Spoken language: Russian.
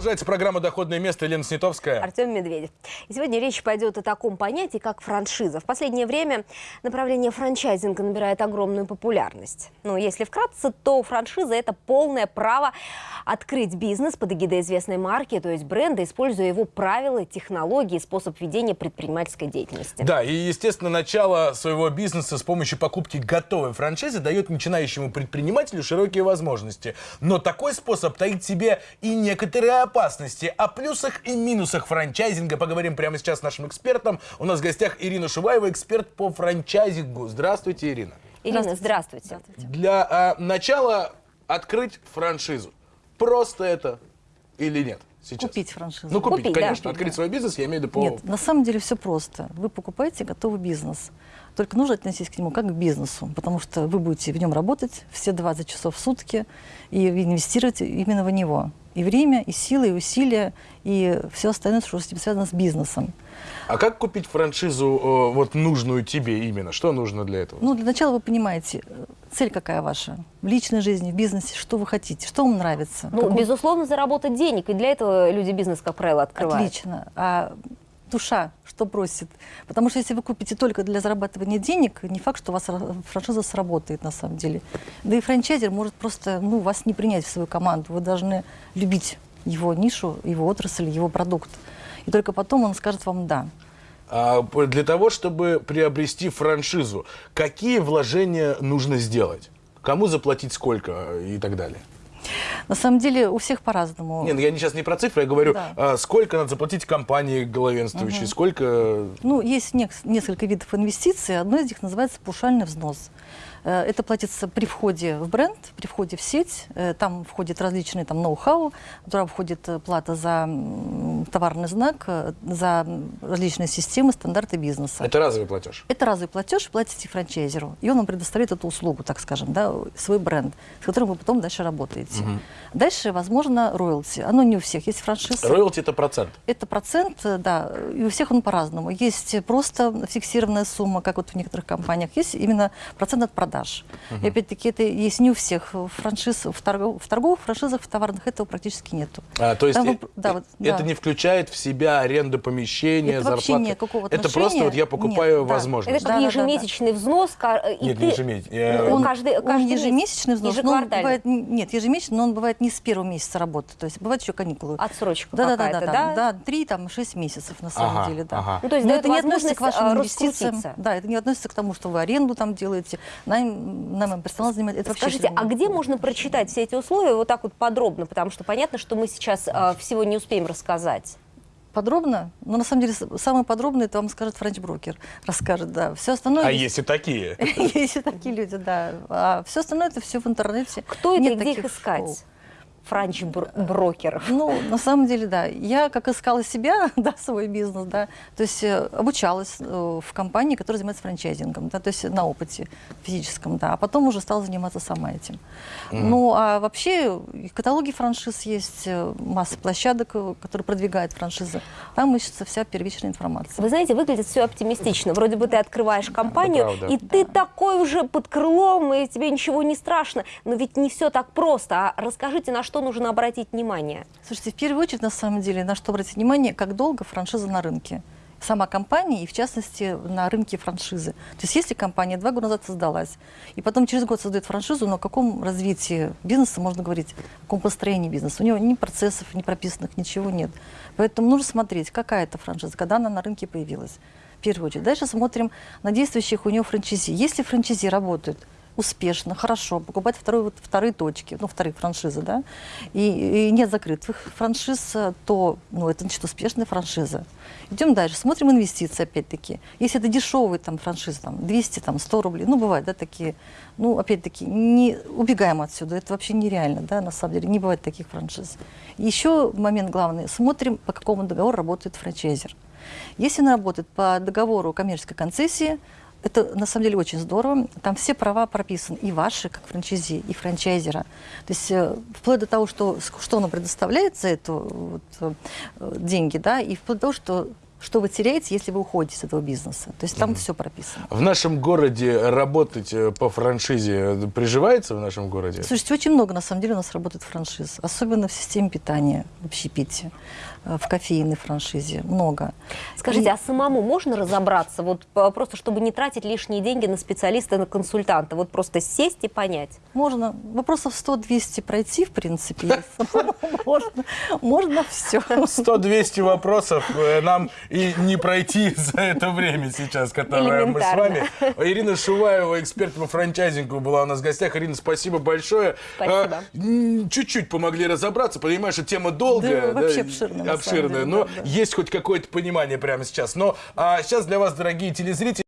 Продолжается программа «Доходное место» Елена Снятовская. Артем Медведев. И сегодня речь пойдет о таком понятии, как франшиза. В последнее время направление франчайзинга набирает огромную популярность. Ну, если вкратце, то франшиза – это полное право открыть бизнес под эгидой известной марки, то есть бренда, используя его правила, технологии, способ ведения предпринимательской деятельности. Да, и, естественно, начало своего бизнеса с помощью покупки готовой франшизы дает начинающему предпринимателю широкие возможности. Но такой способ таит в себе и некоторые опасности. О плюсах и минусах франчайзинга поговорим прямо сейчас с нашим экспертом. У нас в гостях Ирина Шуваева, эксперт по франчайзингу. Здравствуйте, Ирина. Ирина, здравствуйте. здравствуйте. Для а, начала открыть франшизу. Просто это или нет? Сейчас. Купить франшизу. Ну, купить, Купить, конечно. да. Открыть свой бизнес, я имею в виду по... Нет, на самом деле все просто. Вы покупаете готовый бизнес. Только нужно отнестись к нему как к бизнесу, потому что вы будете в нем работать все 20 часов в сутки и инвестировать именно в него. И время, и силы, и усилия, и все остальное, что с этим связано с бизнесом. А как купить франшизу, э, вот нужную тебе именно? Что нужно для этого? Ну, для начала вы понимаете, э, цель какая ваша? В личной жизни, в бизнесе, что вы хотите, что вам нравится? Ну, Какой- безусловно, заработать денег. И для этого люди бизнес, как правило, открывают. Отлично. А душа что просит? Потому что если вы купите только для зарабатывания денег, не факт, что у вас ра- франшиза сработает на самом деле. Да и франчайзер может просто ну, вас не принять в свою команду. Вы должны любить его нишу, его отрасль, его продукт. И только потом он скажет вам «да». А, для того, чтобы приобрести франшизу, какие вложения нужно сделать? Кому заплатить сколько и так далее? На самом деле у всех по-разному. Нет, я не- сейчас не про цифры, я говорю, Да. а, сколько надо заплатить компании главенствующей, сколько... Ну, есть несколько видов инвестиций. Одно из них называется паушальный взнос. Э, Это платится при входе в бренд, при входе в сеть. Э, Там входит различные там, ноу-хау, туда входит э, плата за товарный знак, за различные системы, стандарты бизнеса. Это разовый платеж. Это разовый платеж, платите франчайзеру, и он вам предоставляет эту услугу, так скажем, да, свой бренд, с которым вы потом дальше работаете. Дальше, возможно, роялти. Оно не у всех. Есть франшизы. Роялти это процент. Это процент, да, и у всех он по-разному. Есть просто фиксированная сумма, как вот в некоторых компаниях, есть именно процент от продаж. И опять-таки это есть не у всех франшиз, в, торгов- в торговых франшизах, в товарных этого практически нету. А, то есть Там э, да, вот, это да. не включает в себя аренду помещения, Это вообще зарплаты? никакого Это просто вот я покупаю нет, да. возможность. Это как Да, да, да, да. ежемесячный взнос. ка- И Нет, ты... ежемесячный. Э, Он, каждый- он каждый месяц. ежемесячный взнос, но он бывает, нет, ежемесячный, но он бывает не с первого месяца работы, то есть бывает еще каникулы. Отсрочка да, да, да, какая-то, да, да? да, да, три, там, шесть месяцев на самом Ага, деле, да. ага. Ну, то есть Но это не относится к вашим а, инвестициям, да, это не относится к тому, что вы аренду там делаете, найм, наймом персонал занимаете, это Скажите, а где можно прочитать все эти условия вот так вот подробно? Потому что понятно, что мы сейчас а, всего не успеем рассказать. Подробно? Но на самом деле самое подробное это вам скажет франч-брокер, расскажет, да. Все остальное... А есть- и такие. Есть и такие люди, да. А все остальное это все в интернете. Кто это и где их искать? Франч-брокеров. Ну, на самом деле, да. Я как искала себя, да, свой бизнес, да, то есть э, обучалась э, в компании, которая занимается франчайзингом, да, то есть на опыте физическом, да, а потом уже стала заниматься сама этим. Ну, а вообще и каталоги франшиз есть, э, масса площадок, которые продвигают франшизы. Там ищется вся первичная информация. Вы знаете, выглядит все оптимистично. Вроде бы ты открываешь компанию, и ты такой уже под крылом, и тебе ничего не страшно. Но ведь не все так просто. А расскажите, на что нужно обратить внимание? Слушайте, в первую очередь, на самом деле, на что обратить внимание, как долго франшиза на рынке. Сама компания и, в частности, на рынке франшизы. То есть если компания два года назад создалась, и потом через год создает франшизу, но о каком развитии бизнеса можно говорить, о каком построении бизнеса? У него ни процессов, ни прописанных, ничего нет. Поэтому нужно смотреть, какая это франшиза, когда она на рынке появилась. В первую очередь. Дальше смотрим на действующих у него франчайзи. Если франчайзи работают успешно, хорошо, покупать второй, вот, вторые точки, ну, вторые франшизы, да, и, и нет закрытых франшиз, то, ну, это значит успешная франшиза. Идем дальше, смотрим инвестиции, опять-таки. Если это дешевые там франшизы, там, 200, там, 100 рублей, ну, бывает, да, такие, ну, опять-таки, не убегаем отсюда, это вообще нереально, да, на самом деле, не бывает таких франшиз. Еще момент главный, смотрим, по какому договору работает франчайзер. Если он работает по договору коммерческой концессии, это на самом деле очень здорово. Там все права прописаны, и ваши, как франчайзи, и франчайзера. То есть э, вплоть до того, что, что он предоставляет за это вот, э, деньги, да, и вплоть до того, что что вы теряете, если вы уходите с этого бизнеса. То есть там все прописано. В нашем городе работать э, по франшизе приживается в нашем городе? Слушайте, очень много на самом деле у нас работает франшиз, особенно в системе питания в общепите, в кофейной франшизе, много. Скажите, И- а самому можно разобраться, вот п- просто чтобы не тратить лишние деньги на специалиста, на консультанта, вот просто сесть и понять? Можно вопросов 100-200 пройти, в принципе, можно, можно все. 100-200 вопросов э, нам и не пройти за это время сейчас, которое мы с вами. Ирина Шуваева, эксперт по франчайзингу, была у нас в гостях. Ирина, спасибо большое. Спасибо. Чуть-чуть помогли разобраться. Понимаешь, что тема долгая. Да, вообще обширная, обширная, деле, но да, да. есть хоть какое-то понимание прямо сейчас. Но а, сейчас для вас, дорогие телезрители,